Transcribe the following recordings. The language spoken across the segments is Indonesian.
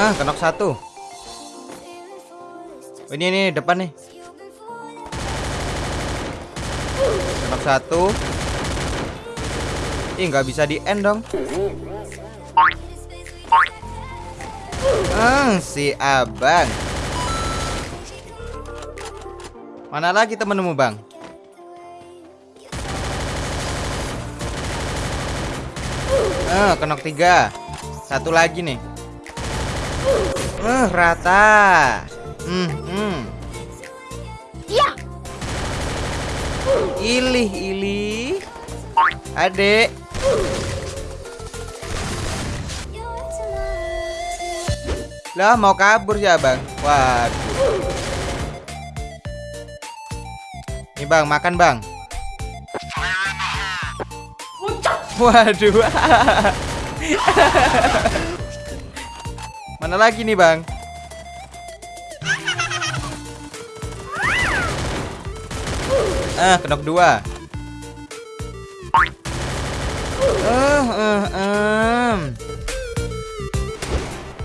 Ah, kenok satu. Oh, ini ini depan nih. Kenok satu. Ih, nggak bisa di end dong. Hmm, si abang. Mana lagi temenmu, Bang? Eh, kenok tiga. Satu lagi nih. Eh, rata. Hmm, hmm. Ya. Ilih, ilih. Adek. Lah mau kabur ya bang Waduh Nih bang makan bang Waduh Mana lagi nih bang Ah kenok dua Eh, eh, em.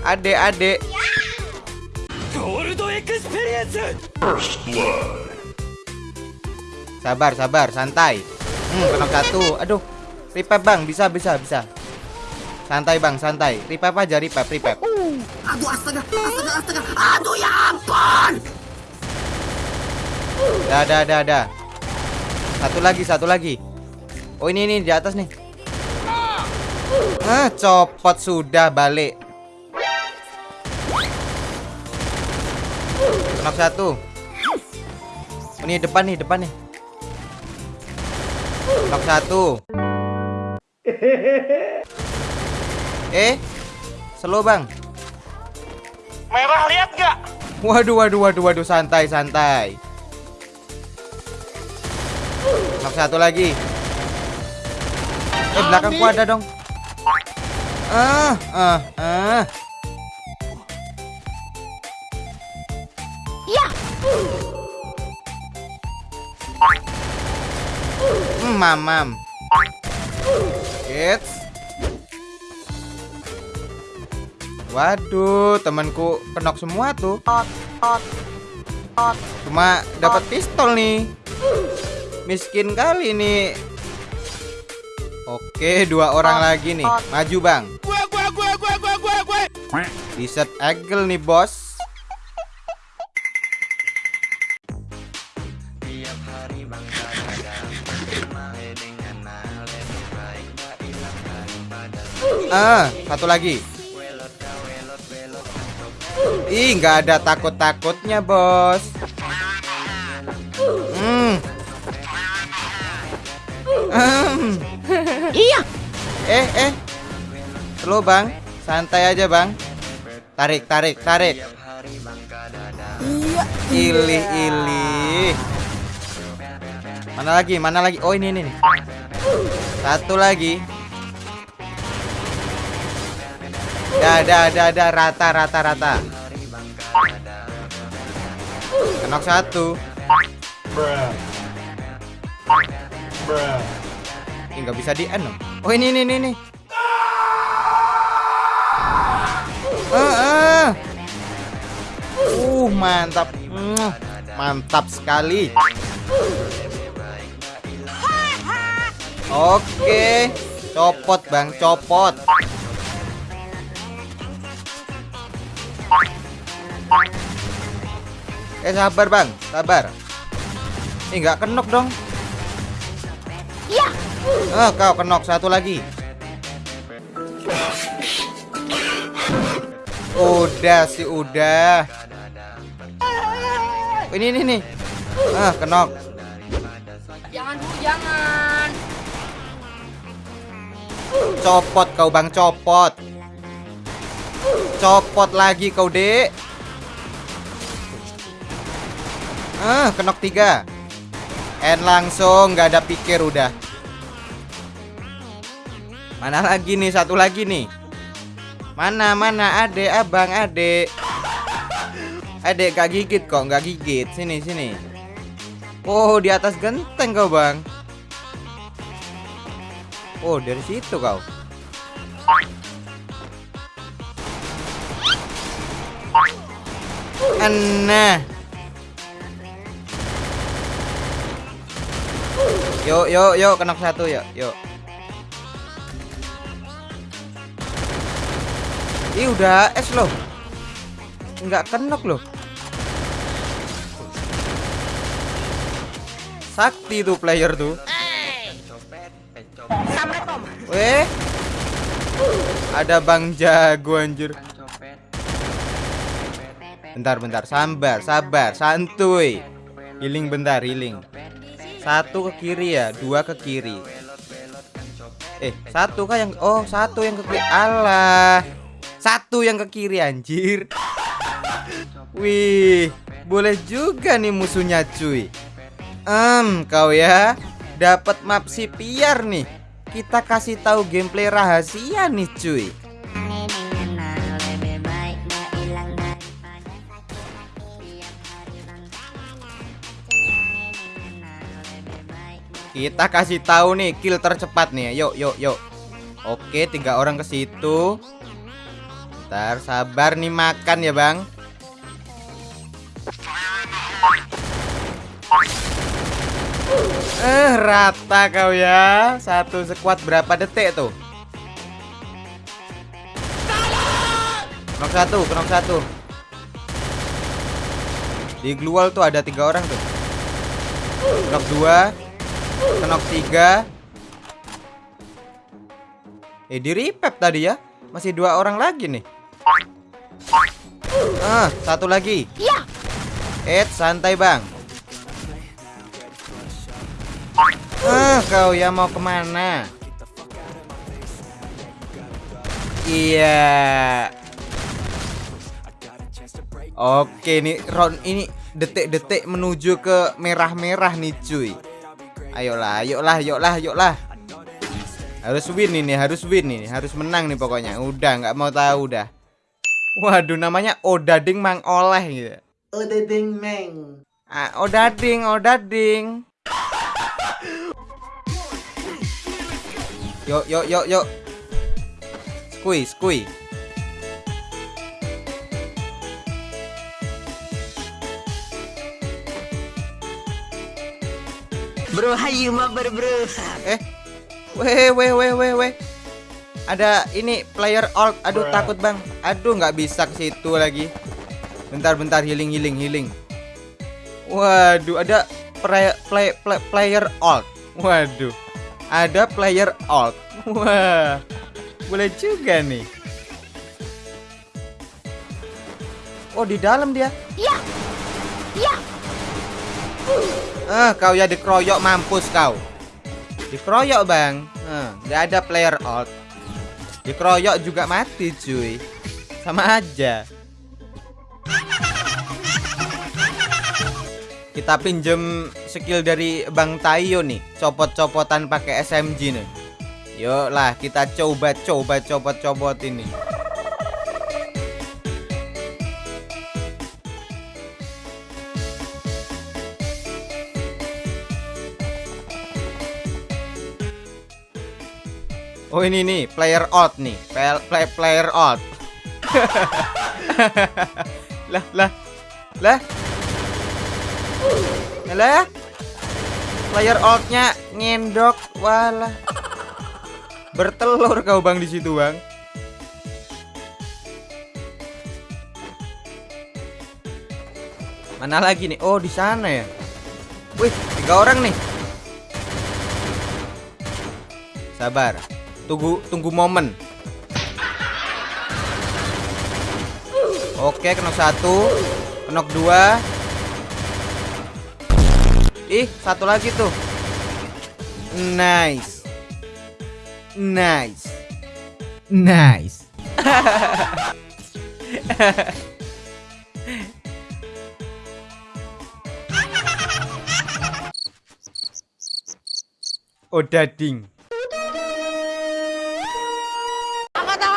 Adek, adek. Sabar, sabar, santai. Hmm, kenok satu. Aduh. Revive, Bang. Bisa, bisa, bisa. Santai, Bang, santai. Revive aja, revive, revive. Aduh astaga, astaga, astaga. Aduh ya ampun. Dah, dah, dah, dah. Satu lagi, satu lagi. Oh, ini ini di atas nih. Ah, copot sudah balik. Kenok satu. Oh, ini depan nih, depan nih. Kenok satu. Eh, slow bang. Merah lihat nggak? Waduh, waduh, waduh, waduh, santai, santai. Knock satu lagi. Eh, belakangku ada dong. Ah, ah, ah. Ya. Hmm, mamam. It's. Waduh, temanku kenok semua tuh. Cuma dapat pistol nih. Miskin kali nih. Oke, dua orang lagi nih. Maju, Bang. Gue gue gue gue gue gue gue. Desert Eagle nih, Bos. Ah, satu lagi. Ih, nggak ada takut-takutnya, Bos. Hmm. Hmm. Iya. Eh, eh. Slow, Bang. Santai aja, Bang. Tarik, tarik, tarik. Iya. Ilih, ilih. Mana lagi? Mana lagi? Oh, ini, ini. nih. Satu lagi. Dah, dah, dah, dah. Rata, rata, rata. Kenok satu. Ih, nggak bisa di end. Oh, ini, ini, ini, ini. Ah, ah. Uh, mantap. Mantap sekali. Oke. Copot, Bang, copot. Eh, sabar, Bang. Sabar. Eh, nggak kenok dong. Ya. Ah, kau kenok satu lagi. Udah sih, udah. Oh, Ini, ini, nih. Ah, kenok. Jangan dulu, jangan. Copot kau bang, copot. Copot lagi kau dek. Ah, kenok tiga. End langsung, nggak ada pikir udah. Mana lagi nih, satu lagi nih. Mana, mana, adek, abang, adek. Adek gak gigit kok, nggak gigit. Sini, sini. Oh, di atas genteng kau bang. Oh, dari situ kau. Nah. Yuk, yuk, yuk, kenok satu yuk, yuk. Ih, udah es loh. Enggak kenok loh. Sakti tuh player tuh. Weh. Ada Bang Jago anjir. Bentar, bentar. Sabar, sabar, santuy. Healing bentar, healing. Satu ke kiri ya, dua ke kiri. Eh, satu kah yang oh, satu yang ke kiri. Alah. Satu yang ke kiri anjir. Wih, boleh juga nih musuhnya cuy. Em, kau ya dapat map si Piar nih. Kita kasih tahu gameplay rahasia nih cuy. Kita kasih tahu nih kill tercepat nih. Yuk, yuk, yuk. Oke, tiga orang ke situ. Ntar sabar nih makan ya, Bang. Eh, rata kau ya. Satu squad berapa detik tuh? Knock satu, knock satu. Di glual tuh ada tiga orang tuh. Knock dua, knock tiga. Eh, di repep tadi ya. Masih dua orang lagi nih. Ah, satu lagi. Ya. Eh, santai bang. Ah, kau ya mau ke mana? Iya. Oke nih round ini detik-detik menuju ke merah-merah nih cuy. Ayolah, ayolah, ayolah, ayolah. Harus win ini, harus win ini, harus menang nih pokoknya. Udah nggak mau tahu dah. Waduh namanya Odading Mang Oleh gitu. Odading meng. Ah, Odading, Odading. Yuk, yuk, yuk, yuk. Skui, skui. Bro, hayu mah bro. Eh, weh, weh, weh, weh, weh. Ada ini player alt. Aduh, takut bang. Aduh, nggak bisa ke situ lagi. Bentar, bentar, healing, healing, healing. Waduh, ada play, play, play, player alt. Waduh, ada player alt. Wah, boleh juga nih. Oh, di dalam dia. Ya. Ya. Ah, kau ya dikeroyok mampus kau. Dikeroyok, Bang. Ah, nggak ada player out. Dikeroyok juga mati, cuy. Sama aja. Kita pinjem skill dari Bang Tayo nih, copot-copotan pakai SMG nih. Yuk kita coba-coba copot-copot ini. Oh ini nih player out nih. Play, play player out. Lah lah lah. Lah player outnya ngendok walah. Bertelur kau bang di situ bang. Mana lagi nih? Oh di sana ya. Wih tiga orang nih. Sabar tunggu tunggu momen. Oke kena satu. Kenok dua. Ih satu lagi tuh. Nice. Nice. Nice. Odading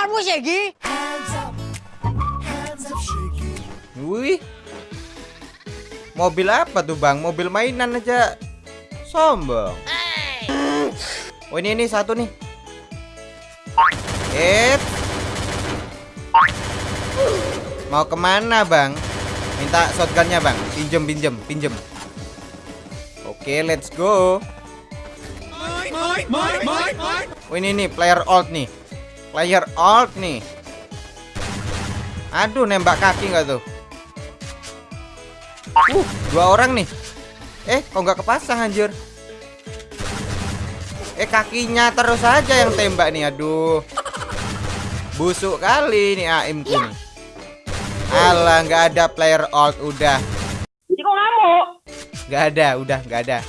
Angkat tanganmu Segi. Wih. Mobil apa tuh, Bang? Mobil mainan aja. Sombong. Oh, ini ini satu nih. Eh. Mau ke mana, Bang? Minta shotgunnya bang Pinjem pinjem pinjem Oke let's go Oh ini nih player alt nih Player alt nih. Aduh nembak kaki nggak tuh? Uh dua orang nih. Eh kok nggak kepasang anjir? Eh kakinya terus aja yang tembak nih aduh. Busuk kali nih AIM ku nih. Alah nggak ada player alt udah. Jadi kok ngamuk? nggak ada udah nggak ada.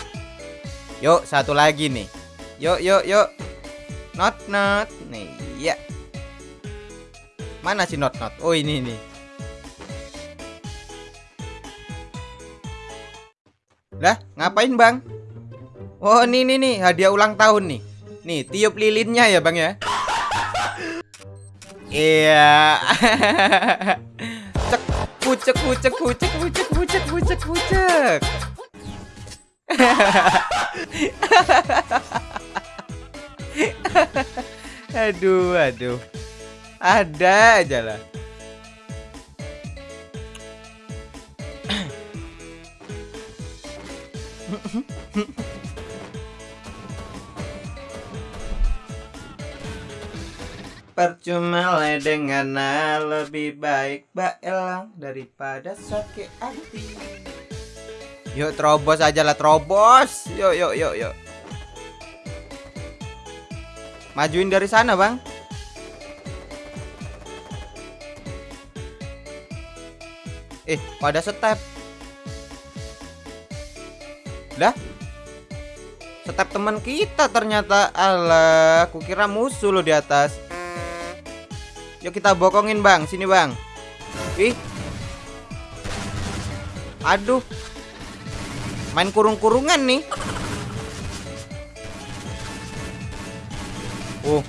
Yuk satu lagi nih. Yuk yuk yuk Not not. Nih ya Mana si not not? Oh ini nih Lah ngapain bang? Oh ini nih nih. Hadiah ulang tahun nih. Nih tiup lilinnya ya bang ya? Iya. Cek pucek pucek pucek pucek pucek pucek pucek aduh aduh. Ada aja lah. Percuma dengan lebih baik Mbak Elang daripada sakit hati. Yuk terobos aja lah terobos. Yuk yuk yuk yuk Majuin dari sana bang. Eh pada step. Lah? Step teman kita ternyata. Alah kukira musuh lo di atas. Yuk kita bokongin bang. Sini bang. Ih. Aduh. Main kurung-kurungan nih Oh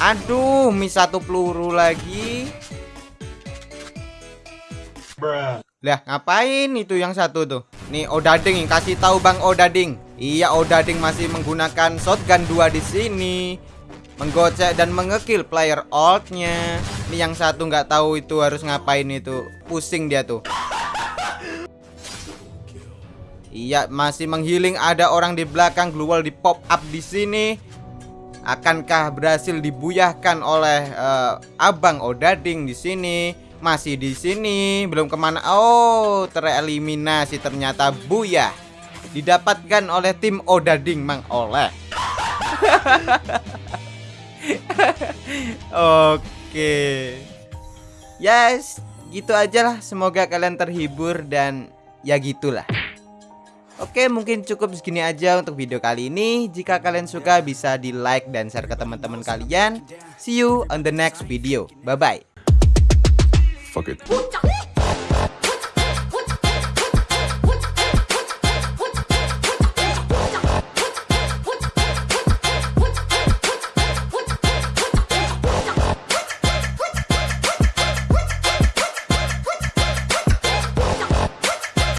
Aduh, mi satu peluru lagi. Lah, ngapain itu yang satu tuh? Nih Odading kasih tahu Bang Odading. Iya, Odading masih menggunakan shotgun 2 di sini. Menggocek dan mengekill player alt-nya. Nih yang satu nggak tahu itu harus ngapain itu. Pusing dia tuh. Iya, masih menghealing ada orang di belakang Glowal di pop up di sini. Akankah berhasil dibuyahkan oleh uh, Abang Odading di sini? Masih di sini, belum ke mana? Oh, tereliminasi ternyata buyah. Didapatkan oleh tim Odading Mang Oleh. Oke. Yes, gitu aja lah. Semoga kalian terhibur dan ya gitulah. Oke mungkin cukup segini aja untuk video kali ini. Jika kalian suka bisa di like dan share ke teman-teman kalian. See you on the next video. Bye bye Puncak